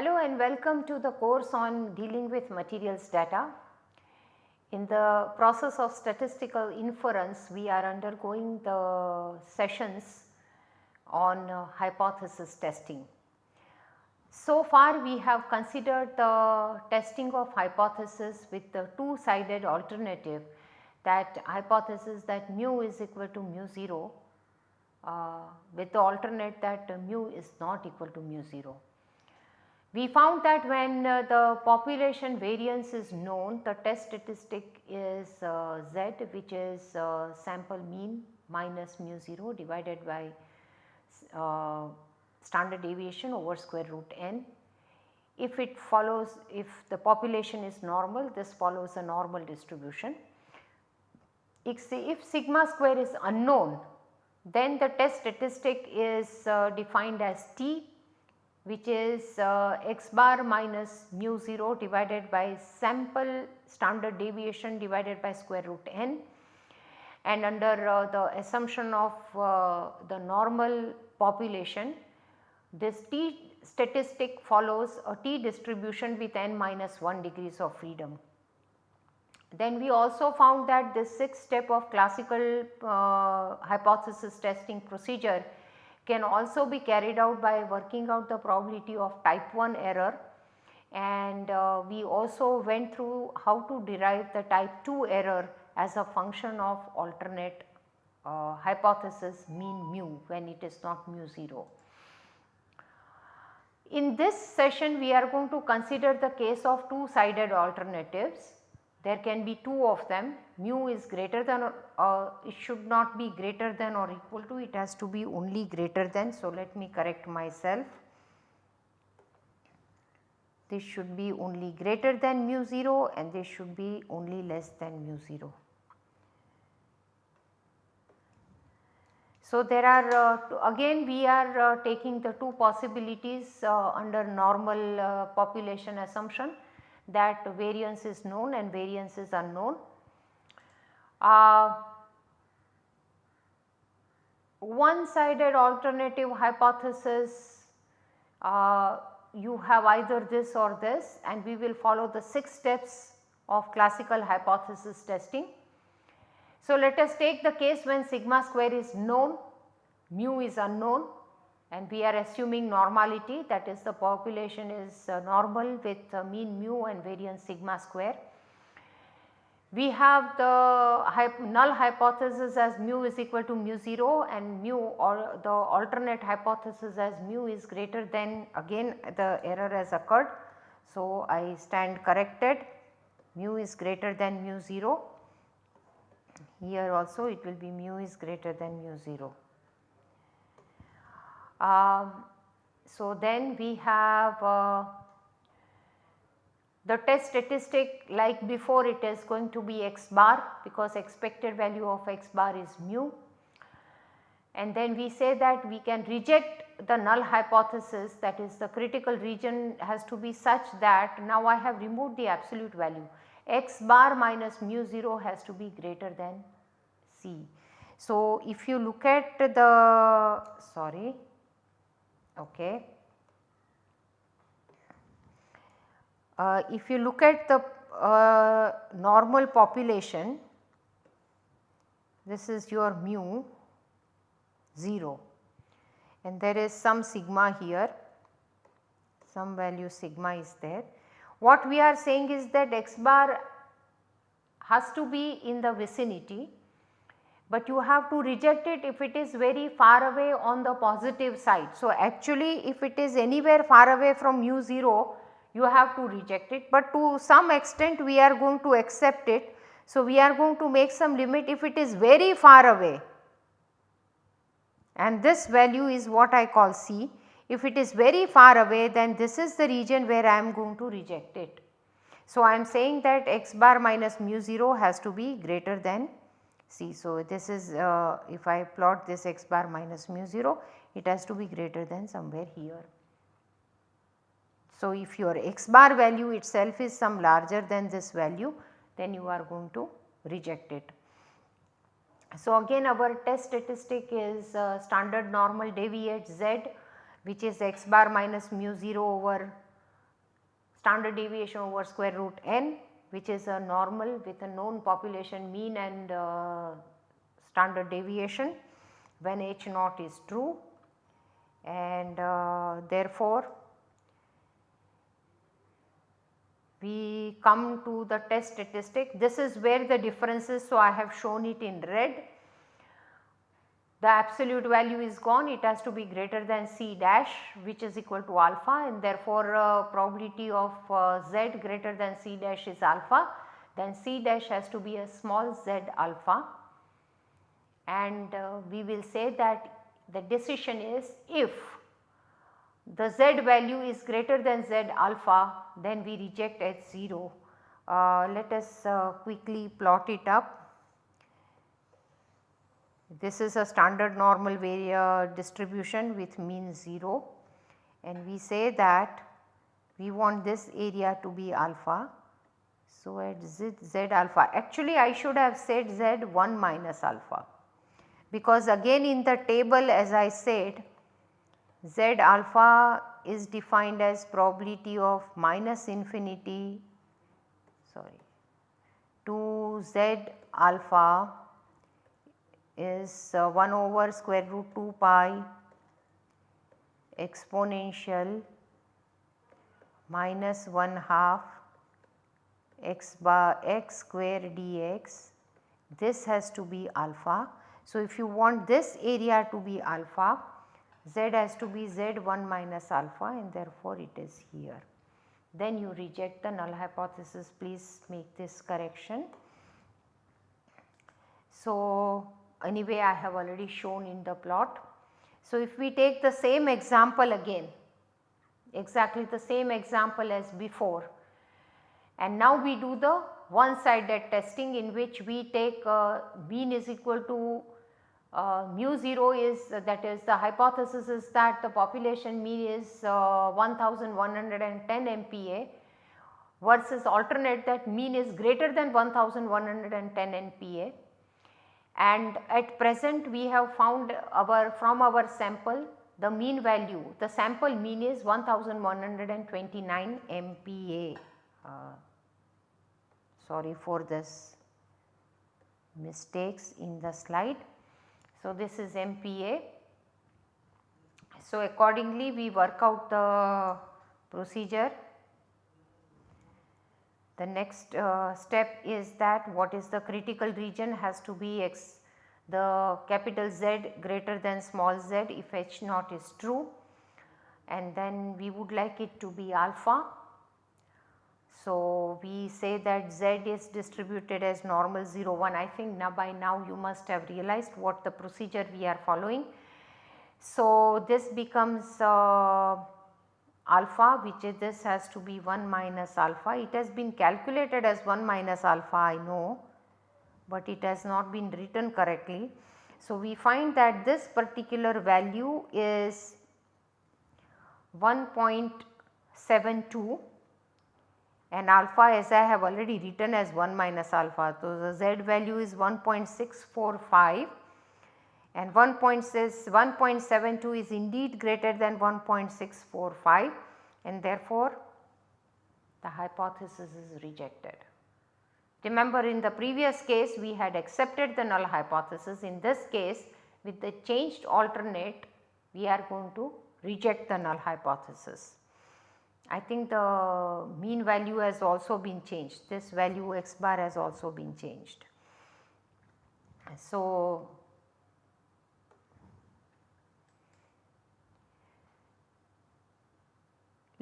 Hello and welcome to the course on dealing with materials data. In the process of statistical inference we are undergoing the sessions on uh, hypothesis testing. So far we have considered the testing of hypothesis with the two sided alternative that hypothesis that mu is equal to mu 0 uh, with the alternate that mu is not equal to mu 0. We found that when uh, the population variance is known the test statistic is uh, z which is uh, sample mean minus mu 0 divided by uh, standard deviation over square root n. If it follows if the population is normal this follows a normal distribution. If, if sigma square is unknown then the test statistic is uh, defined as t which is uh, x bar minus mu 0 divided by sample standard deviation divided by square root n and under uh, the assumption of uh, the normal population this t statistic follows a t distribution with n minus 1 degrees of freedom. Then we also found that this 6 step of classical uh, hypothesis testing procedure can also be carried out by working out the probability of type 1 error and uh, we also went through how to derive the type 2 error as a function of alternate uh, hypothesis mean mu when it is not mu 0. In this session we are going to consider the case of two sided alternatives there can be two of them mu is greater than or uh, it should not be greater than or equal to it has to be only greater than. So, let me correct myself this should be only greater than mu 0 and this should be only less than mu 0. So, there are uh, again we are uh, taking the two possibilities uh, under normal uh, population assumption that variance is known and variance is unknown. Uh, one sided alternative hypothesis uh, you have either this or this and we will follow the 6 steps of classical hypothesis testing. So, let us take the case when sigma square is known, mu is unknown and we are assuming normality that is the population is uh, normal with uh, mean mu and variance sigma square. We have the null hypothesis as mu is equal to mu 0 and mu or the alternate hypothesis as mu is greater than again the error has occurred. So, I stand corrected mu is greater than mu 0 here also it will be mu is greater than mu 0. Um, so, then we have uh, the test statistic like before it is going to be x bar because expected value of x bar is mu and then we say that we can reject the null hypothesis that is the critical region has to be such that now I have removed the absolute value x bar minus mu 0 has to be greater than c. So, if you look at the sorry Okay. Uh, if you look at the uh, normal population, this is your mu 0 and there is some sigma here, some value sigma is there. What we are saying is that x bar has to be in the vicinity but you have to reject it if it is very far away on the positive side. So, actually if it is anywhere far away from mu 0 you have to reject it, but to some extent we are going to accept it. So, we are going to make some limit if it is very far away and this value is what I call C. If it is very far away then this is the region where I am going to reject it. So, I am saying that x bar minus mu 0 has to be greater than C, so this is uh, if I plot this x bar minus mu 0 it has to be greater than somewhere here. So, if your x bar value itself is some larger than this value then you are going to reject it. So, again our test statistic is uh, standard normal deviate z which is x bar minus mu 0 over standard deviation over square root n which is a normal with a known population mean and uh, standard deviation when h naught is true and uh, therefore we come to the test statistic. This is where the difference is. So, I have shown it in red. The absolute value is gone it has to be greater than C dash which is equal to alpha and therefore, uh, probability of uh, Z greater than C dash is alpha then C dash has to be a small z alpha and uh, we will say that the decision is if the z value is greater than z alpha then we reject h 0. Uh, let us uh, quickly plot it up. This is a standard normal area distribution with mean 0 and we say that we want this area to be alpha. So, at z, z alpha. Actually I should have said z 1 minus alpha. Because again in the table as I said z alpha is defined as probability of minus infinity sorry to z alpha is uh, 1 over square root 2 pi exponential minus 1 half x bar x square dx this has to be alpha. So, if you want this area to be alpha z has to be z1 minus alpha and therefore it is here. Then you reject the null hypothesis please make this correction. So, anyway I have already shown in the plot. So, if we take the same example again exactly the same example as before and now we do the one sided testing in which we take uh, mean is equal to uh, mu 0 is uh, that is the hypothesis is that the population mean is uh, 1110 MPa versus alternate that mean is greater than 1110 MPa and at present we have found our from our sample the mean value the sample mean is 1129 MPa. Uh, sorry for this mistakes in the slide. So, this is MPa. So, accordingly we work out the procedure. The next uh, step is that what is the critical region has to be x. The capital Z greater than small z if h naught is true. And then we would like it to be alpha. So, we say that z is distributed as normal 0 1 I think now by now you must have realized what the procedure we are following. So, this becomes uh, alpha which is this has to be 1 minus alpha it has been calculated as 1 minus alpha I know but it has not been written correctly. So, we find that this particular value is 1.72 and alpha as I have already written as 1 minus alpha. So, the z value is 1.645 and 1.72 is indeed greater than 1.645 and therefore, the hypothesis is rejected. Remember in the previous case we had accepted the null hypothesis in this case with the changed alternate we are going to reject the null hypothesis. I think the mean value has also been changed this value x bar has also been changed. So,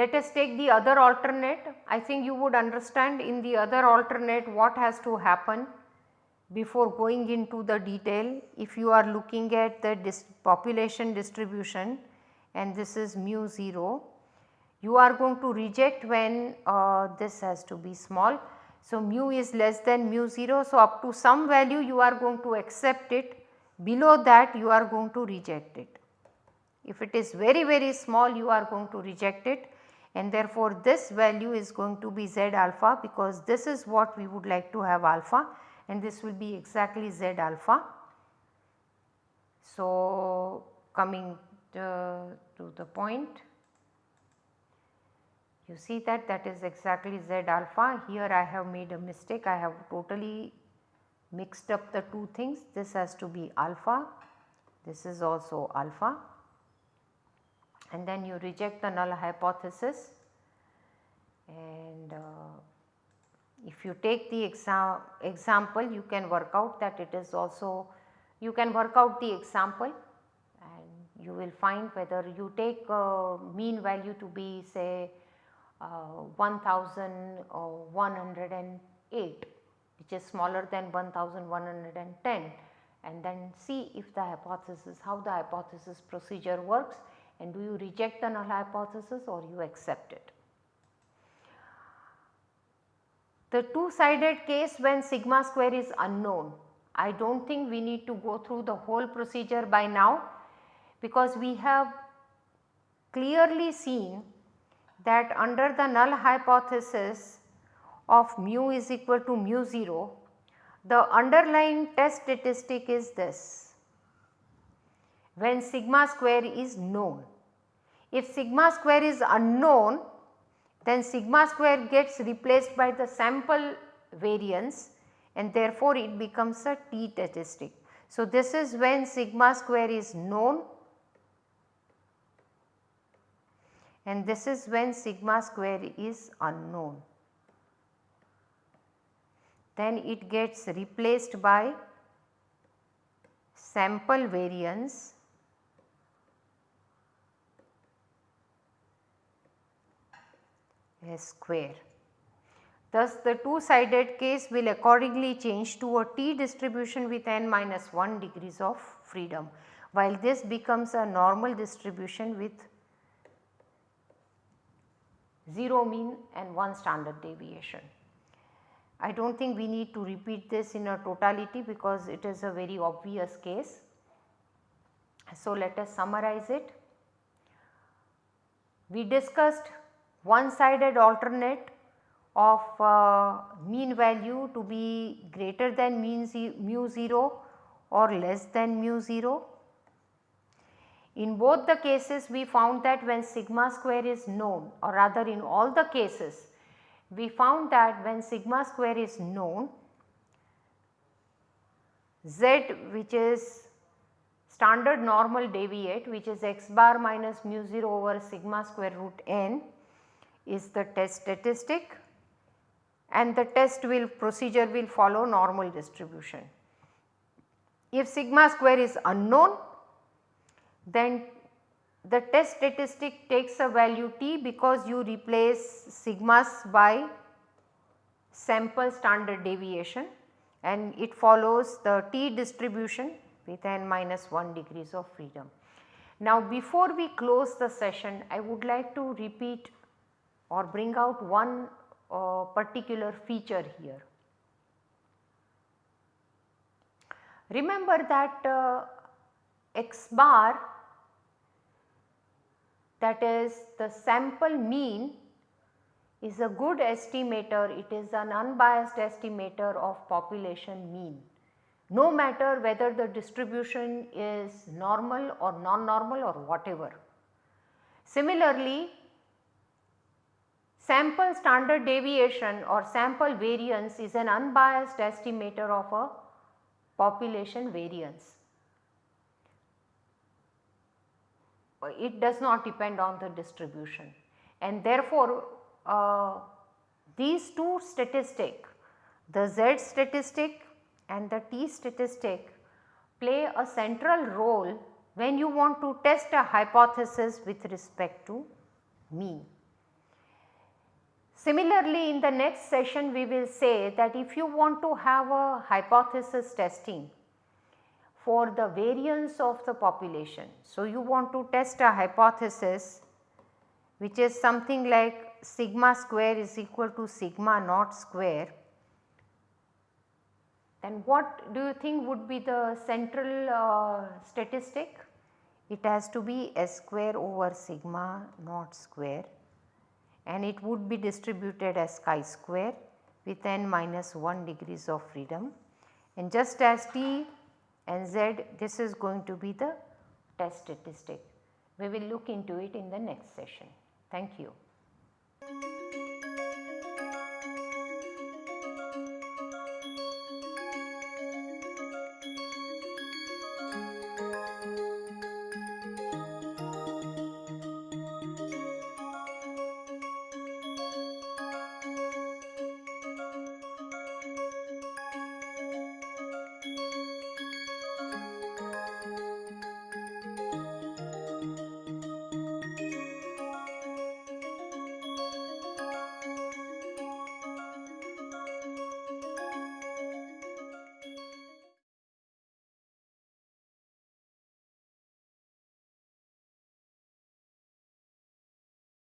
let us take the other alternate I think you would understand in the other alternate what has to happen before going into the detail if you are looking at the dis population distribution and this is mu 0 you are going to reject when uh, this has to be small. So, mu is less than mu 0. So, up to some value you are going to accept it below that you are going to reject it. If it is very very small you are going to reject it and therefore, this value is going to be z alpha because this is what we would like to have alpha and this will be exactly z alpha. So, coming to, uh, to the point You see that that is exactly Z alpha. Here I have made a mistake. I have totally mixed up the two things. This has to be alpha. This is also alpha. And then you reject the null hypothesis. And uh, if you take the exa example, you can work out that it is also, you can work out the example and you will find whether you take uh, mean value to be say uh, 1108 which is smaller than 1110 and then see if the hypothesis how the hypothesis procedure works and do you reject the null hypothesis or you accept it. The two sided case when sigma square is unknown I do not think we need to go through the whole procedure by now because we have clearly seen that under the null hypothesis of mu is equal to mu 0, the underlying test statistic is this when sigma square is known. If sigma square is unknown then sigma square gets replaced by the sample variance and therefore it becomes a t statistic. So, this is when sigma square is known and this is when sigma square is unknown. Then it gets replaced by sample variance S square. Thus, the two sided case will accordingly change to a t distribution with n minus 1 degrees of freedom, while this becomes a normal distribution with 0 mean and 1 standard deviation. I do not think we need to repeat this in a totality because it is a very obvious case. So, let us summarize it. We discussed one sided alternate of uh, mean value to be greater than mean mu 0 or less than mu 0 in both the cases we found that when sigma square is known or rather in all the cases we found that when sigma square is known z which is standard normal deviate which is x bar minus mu 0 over sigma square root n is the test statistic and the test will procedure will follow normal distribution. If sigma square is unknown then the test statistic takes a value t because you replace sigmas by sample standard deviation and it follows the t distribution with n minus 1 degrees of freedom. Now before we close the session I would like to repeat or bring out one uh, particular feature here. Remember that uh, x bar that is the sample mean is a good estimator, it is an unbiased estimator of population mean no matter whether the distribution is normal or non-normal or whatever. Similarly, sample standard deviation or sample variance is an unbiased estimator of a population variance. it does not depend on the distribution and therefore uh, these two statistic the z statistic and the t statistic play a central role when you want to test a hypothesis with respect to mean. Similarly, in the next session we will say that if you want to have a hypothesis testing for the variance of the population. So, you want to test a hypothesis which is something like sigma square is equal to sigma naught square then what do you think would be the central uh, statistic? It has to be s square over sigma naught square and it would be distributed as chi square with n minus 1 degrees of freedom and just as t and z this is going to be the test statistic. We will look into it in the next session. Thank you.